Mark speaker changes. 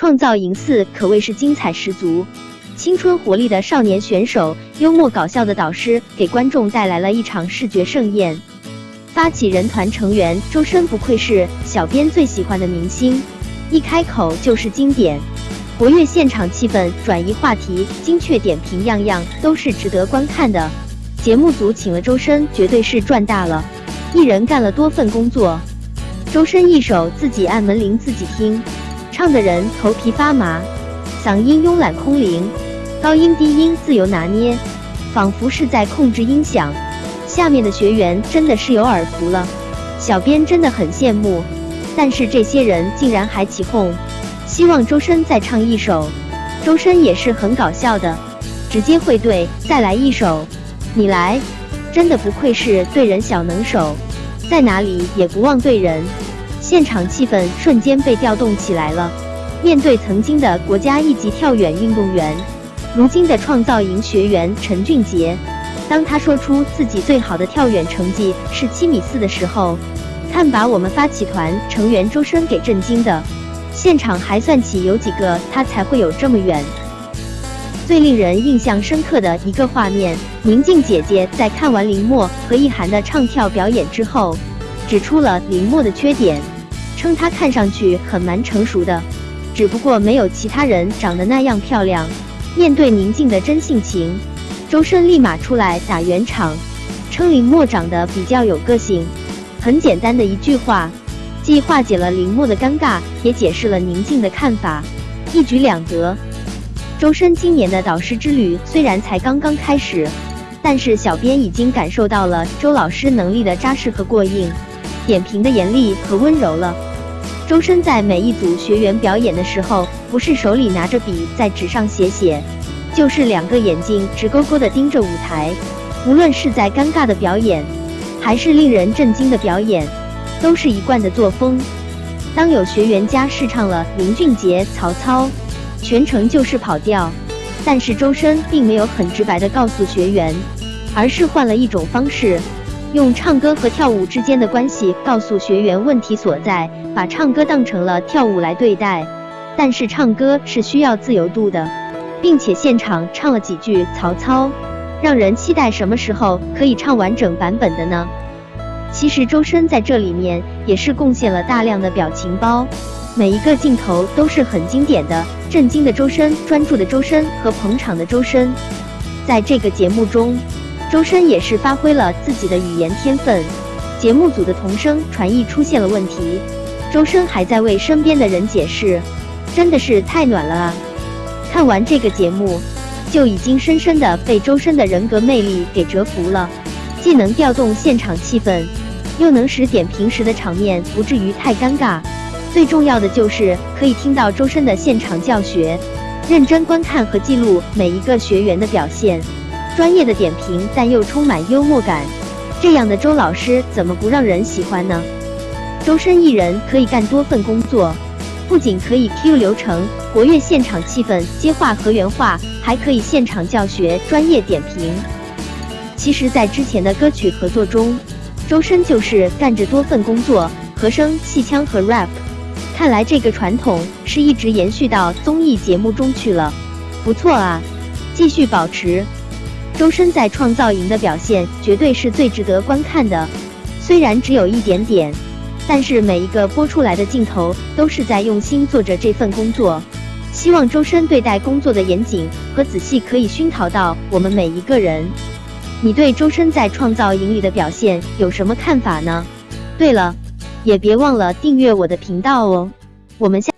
Speaker 1: 创造营四可谓是精彩十足，青春活力的少年选手，幽默搞笑的导师，给观众带来了一场视觉盛宴。发起人团成员周深不愧是小编最喜欢的明星，一开口就是经典，活跃现场气氛，转移话题，精确点评，样样都是值得观看的。节目组请了周深，绝对是赚大了，一人干了多份工作。周深一首自己按门铃自己听。唱的人头皮发麻，嗓音慵懒空灵，高音低音自由拿捏，仿佛是在控制音响。下面的学员真的是有耳福了，小编真的很羡慕。但是这些人竟然还起哄，希望周深再唱一首。周深也是很搞笑的，直接会对，再来一首，你来，真的不愧是对人小能手，在哪里也不忘对人。现场气氛瞬间被调动起来了。面对曾经的国家一级跳远运动员，如今的创造营学员陈俊杰，当他说出自己最好的跳远成绩是七米四的时候，看把我们发起团成员周深给震惊的。现场还算起有几个他才会有这么远。最令人印象深刻的一个画面，宁静姐姐在看完林默和意涵的唱跳表演之后，指出了林默的缺点。称她看上去很蛮成熟的，只不过没有其他人长得那样漂亮。面对宁静的真性情，周深立马出来打圆场，称林默长得比较有个性。很简单的一句话，既化解了林默的尴尬，也解释了宁静的看法，一举两得。周深今年的导师之旅虽然才刚刚开始，但是小编已经感受到了周老师能力的扎实和过硬，点评的严厉和温柔了。周深在每一组学员表演的时候，不是手里拿着笔在纸上写写，就是两个眼睛直勾勾地盯着舞台。无论是在尴尬的表演，还是令人震惊的表演，都是一贯的作风。当有学员家试唱了林俊杰、曹操，全程就是跑调，但是周深并没有很直白地告诉学员，而是换了一种方式。用唱歌和跳舞之间的关系告诉学员问题所在，把唱歌当成了跳舞来对待。但是唱歌是需要自由度的，并且现场唱了几句曹操，让人期待什么时候可以唱完整版本的呢？其实周深在这里面也是贡献了大量的表情包，每一个镜头都是很经典的，震惊的周深、专注的周深和捧场的周深，在这个节目中。周深也是发挥了自己的语言天分，节目组的同声传译出现了问题，周深还在为身边的人解释，真的是太暖了啊！看完这个节目，就已经深深的被周深的人格魅力给折服了，既能调动现场气氛，又能使点评时的场面不至于太尴尬，最重要的就是可以听到周深的现场教学，认真观看和记录每一个学员的表现。专业的点评，但又充满幽默感，这样的周老师怎么不让人喜欢呢？周深一人可以干多份工作，不仅可以 Q 流程、活跃现场气氛、接话和原话，还可以现场教学、专业点评。其实，在之前的歌曲合作中，周深就是干着多份工作，和声、戏腔和 rap。看来这个传统是一直延续到综艺节目中去了，不错啊，继续保持。周深在创造营的表现绝对是最值得观看的，虽然只有一点点，但是每一个播出来的镜头都是在用心做着这份工作。希望周深对待工作的严谨和仔细可以熏陶到我们每一个人。你对周深在创造营里的表现有什么看法呢？对了，也别忘了订阅我的频道哦，我们下。